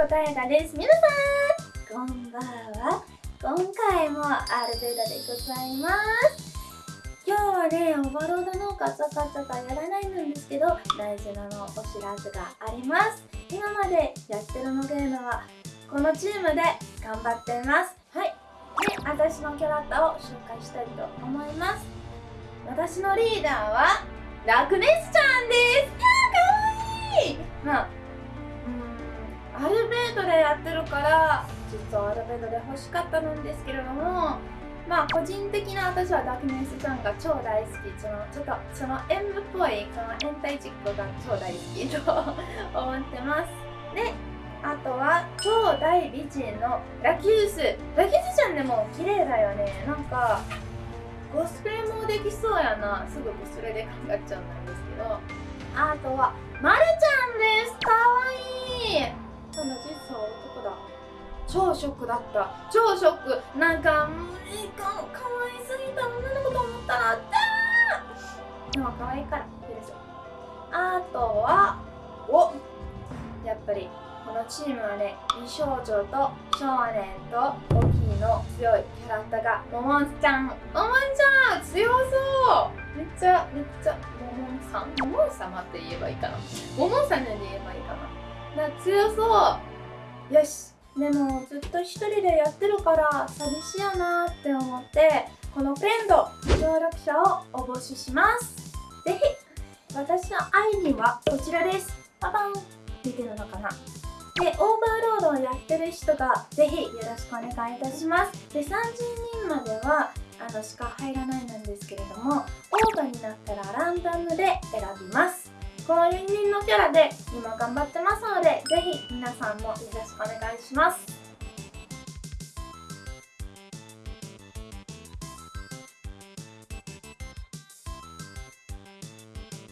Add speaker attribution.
Speaker 1: ゆりこたえがです。皆さんこんばんは。今回もアルベドでございます。今日はねオーバーロードのガチャガチャがやらないんですけど大事なのお知らせがあります。今までやってるのゲームはこのチームで頑張っています。はい。で私のキャラクターを紹介したいと思います。私のリーダーはラクネスちゃんです。いやーかわいい。まあやってるから実はアルベートで欲しかったんですけれどもまあ個人的な私はダークネスちゃんが超大好き。そのちょっとその演舞っぽいその変態チックが超大好きと思ってます。であとは超大美人のラキュース。ラキュースちゃんでも綺麗だよね。なんかコスプレもできそうやな。すぐコスプレで考えちゃうんですけど。あとはまるちゃんです。かわいい。その実は男だ。超ショックだった。超ショック。なんかもういいかかわいすぎた。女の子と思ったらってでも可愛いから許すあとはお！やっぱりこのチームはね美少女と少年と大きいの強いキャラクターがももんちゃん。ももんちゃん強そう！めっちゃめっちゃももんさん？ももん様って言えばいいかな。ももんさんで言えばいいかな。な強そう。よし。でもずっと一人でやってるから寂しいやなって思ってこのフレンド協力者をお募集します。ぜひ私の ID はこちらです。ババン見てるのかな。で、オーバーロードをやってる人がぜひよろしくお願いいたします。で、30人まではあのしか入らないなんですけれども、オーバーになったらランダムで選びます。この4人のキャラで今頑張ってますので、ぜひ皆さんもよろしくお願いします。